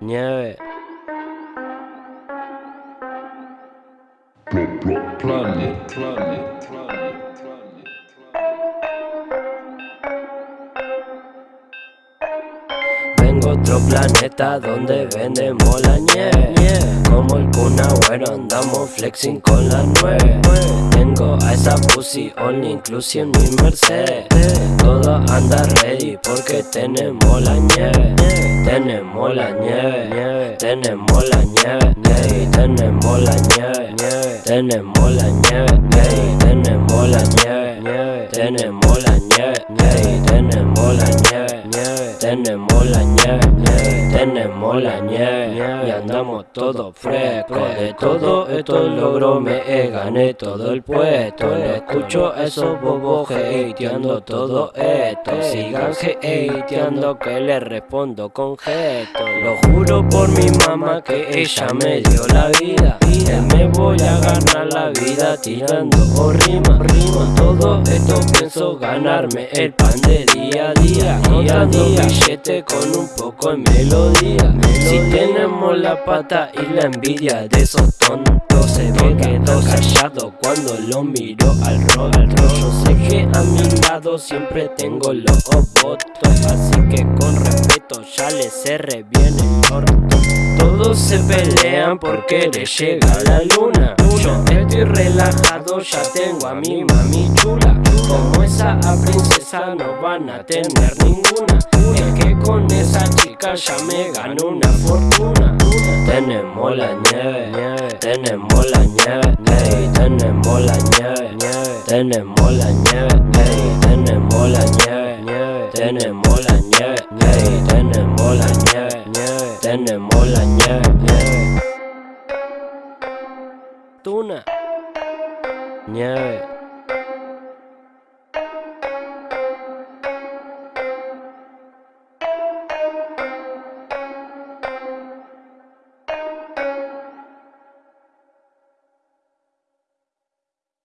Nieve. Planet, planet, planet, otro planeta donde vendemos la nieve. Como el Kun Agüero andamos flexing con la nueve. Tengo a esa pussy only inclusive en mi Mercedes. Todo anda ready porque tenemos la nieve. Tenemos la nieve, tenemos la nieve, tenemos la nieve, tenemos la nieve, tenemos la nieve, tenemos la nieve, tenemos tenemos la nieve y andamos todos frescos. De todo esto logro me gané todo el puesto. No escucho esos bobos hateando todo esto. Sigan hateando que les respondo con gesto. Lo juro por mi mamá que ella me dio la vida. Vida tirando o rima. Con todo esto pienso ganarme el pan de día a día. Día a día, billete con un poco de melodía. Si tenemos la pata y la envidia de esos tontos se ve quedó callado cuando lo miro al rostro. Yo sé que a mi lado siempre tengo los votos, así que con respeto ya le cerré bien el orto. Todos se pelean por querer llegar a la luna. Yo estoy relajado, ya tengo a mi mami chula. Como esa princesa no van a tener ninguna. Es que con esa chica ya me gano una fortuna. Tenemos la nieve, tenemos la nieve, ey, tenemos la nieve, tenemos la nieve, ey, tenemos la nieve, tenemos tenemos la nieve, tenemos la nieve. Tuna, nieve.